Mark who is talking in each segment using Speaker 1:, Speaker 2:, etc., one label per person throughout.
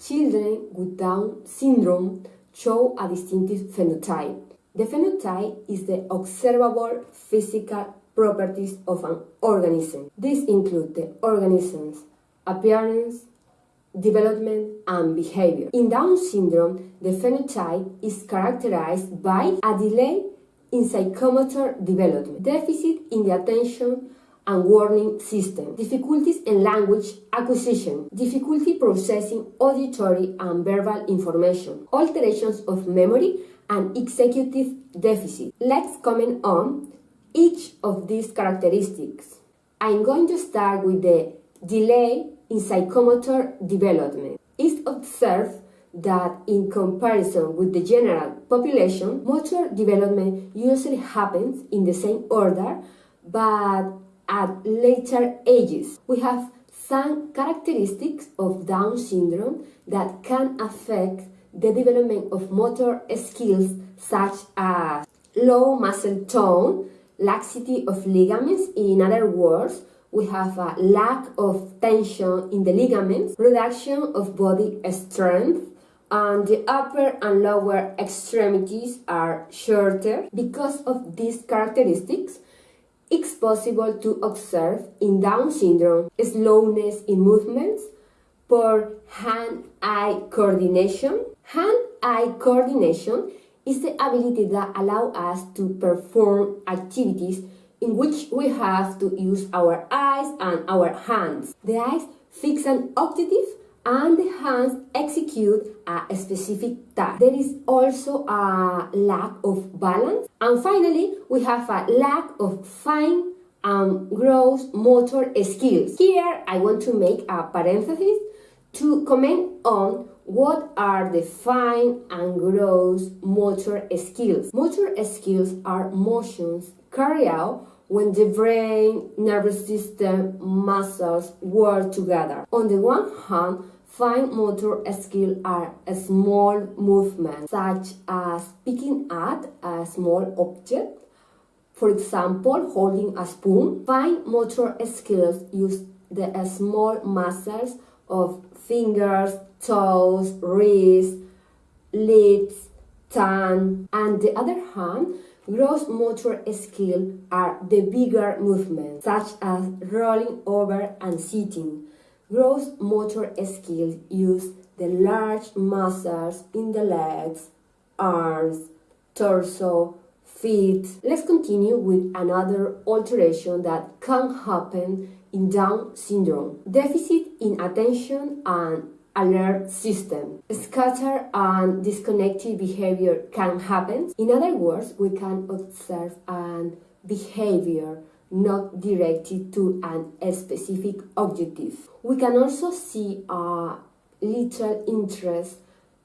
Speaker 1: Children with Down syndrome show a distinctive phenotype. The phenotype is the observable physical properties of an organism. These include the organism's appearance, development, and behavior. In Down syndrome, the phenotype is characterized by a delay in psychomotor development, deficit in the attention and warning system, difficulties in language acquisition, difficulty processing auditory and verbal information, alterations of memory, and executive deficit. Let's comment on each of these characteristics. I'm going to start with the delay in psychomotor development. It's observed that in comparison with the general population, motor development usually happens in the same order, but at later ages. We have some characteristics of Down syndrome that can affect the development of motor skills such as low muscle tone, laxity of ligaments, in other words, we have a lack of tension in the ligaments, reduction of body strength, and the upper and lower extremities are shorter. Because of these characteristics, it's possible to observe in Down syndrome slowness in movements, poor hand-eye coordination. Hand-eye coordination is the ability that allows us to perform activities in which we have to use our eyes and our hands. The eyes fix an objective and the hands execute a specific task. There is also a lack of balance. And finally, we have a lack of fine and gross motor skills. Here, I want to make a parenthesis to comment on what are the fine and gross motor skills. Motor skills are motions carried out when the brain, nervous system, muscles work together. On the one hand, Fine motor skills are small movements such as picking at a small object, for example, holding a spoon. Fine motor skills use the small muscles of fingers, toes, wrists, lips, tongue. On the other hand, gross motor skills are the bigger movements, such as rolling over and sitting. Gross motor skills use the large muscles in the legs, arms, torso, feet. Let's continue with another alteration that can happen in Down syndrome. Deficit in attention and alert system. Scatter and disconnected behavior can happen. In other words, we can observe an behavior not directed to an, a specific objective. We can also see a little interest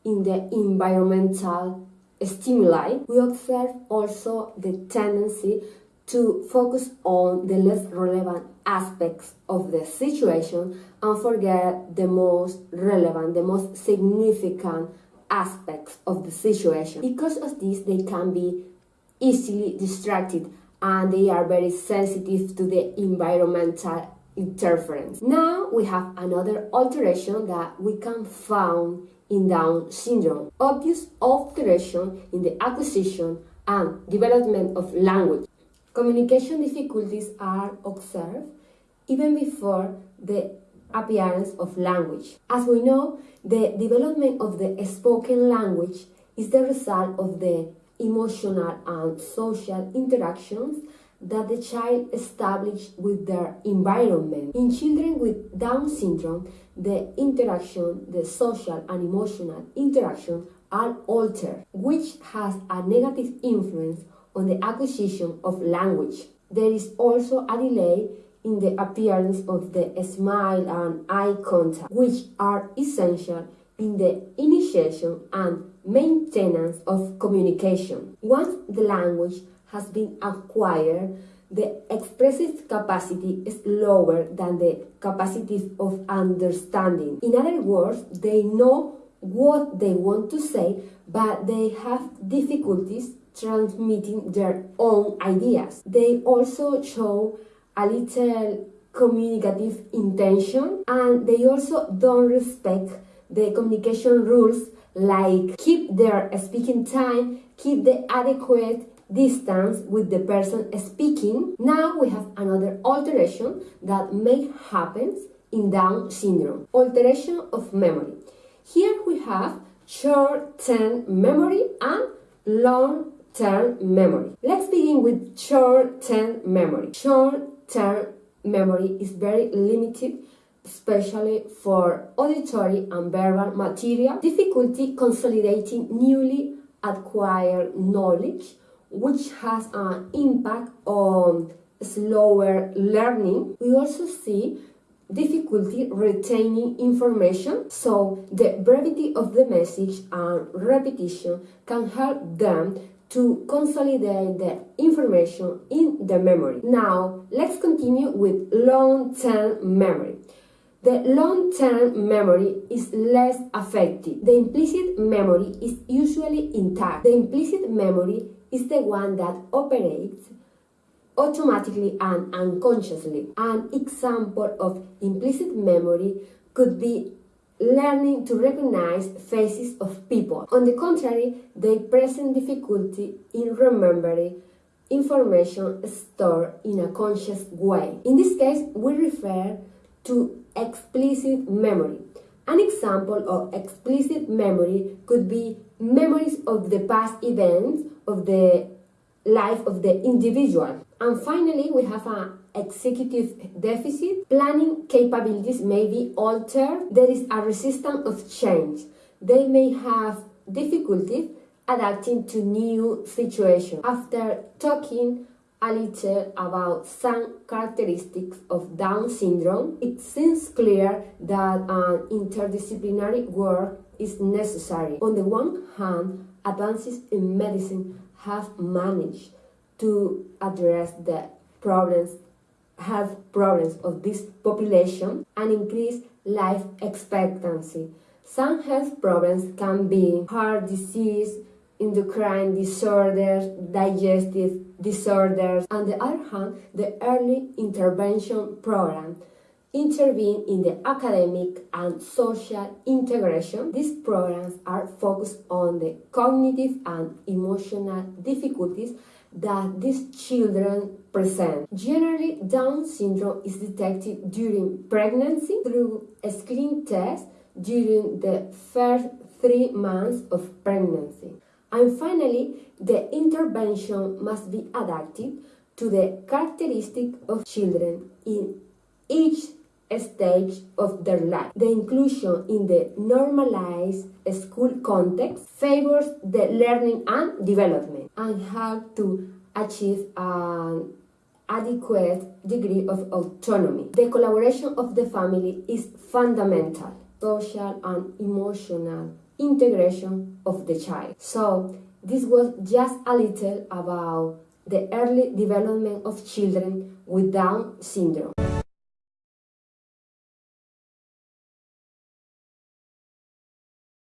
Speaker 1: in the environmental stimuli. We observe also the tendency to focus on the less relevant aspects of the situation and forget the most relevant, the most significant aspects of the situation. Because of this, they can be easily distracted and they are very sensitive to the environmental interference. Now we have another alteration that we can find in Down syndrome. Obvious alteration in the acquisition and development of language. Communication difficulties are observed even before the appearance of language. As we know, the development of the spoken language is the result of the emotional and social interactions that the child establishes with their environment. In children with Down syndrome, the interaction, the social and emotional interaction are altered, which has a negative influence on the acquisition of language. There is also a delay in the appearance of the smile and eye contact, which are essential in the initiation and maintenance of communication. Once the language has been acquired, the expressive capacity is lower than the capacity of understanding. In other words, they know what they want to say, but they have difficulties transmitting their own ideas. They also show a little communicative intention and they also don't respect the communication rules like keep their speaking time, keep the adequate distance with the person speaking. Now we have another alteration that may happen in Down syndrome. Alteration of memory. Here we have short-term memory and long-term memory. Let's begin with short-term memory. Short-term memory is very limited especially for auditory and verbal material, difficulty consolidating newly acquired knowledge, which has an impact on slower learning. We also see difficulty retaining information, so the brevity of the message and repetition can help them to consolidate the information in the memory. Now, let's continue with long-term memory. The long-term memory is less affected. The implicit memory is usually intact. The implicit memory is the one that operates automatically and unconsciously. An example of implicit memory could be learning to recognize faces of people. On the contrary, they present difficulty in remembering information stored in a conscious way. In this case, we refer to explicit memory. An example of explicit memory could be memories of the past events of the life of the individual. And finally, we have an executive deficit. Planning capabilities may be altered. There is a resistance of change. They may have difficulties adapting to new situations. After talking a little about some characteristics of Down syndrome, it seems clear that an interdisciplinary work is necessary. On the one hand, advances in medicine have managed to address the problems, health problems of this population and increase life expectancy. Some health problems can be heart disease, endocrine disorders, digestive disorders. On the other hand, the early intervention program intervene in the academic and social integration. These programs are focused on the cognitive and emotional difficulties that these children present. Generally, Down syndrome is detected during pregnancy through a screen test during the first three months of pregnancy. And finally, the intervention must be adapted to the characteristic of children in each stage of their life. The inclusion in the normalized school context favors the learning and development and help to achieve an adequate degree of autonomy. The collaboration of the family is fundamental, social and emotional integration of the child. So this was just a little about the early development of children with Down syndrome.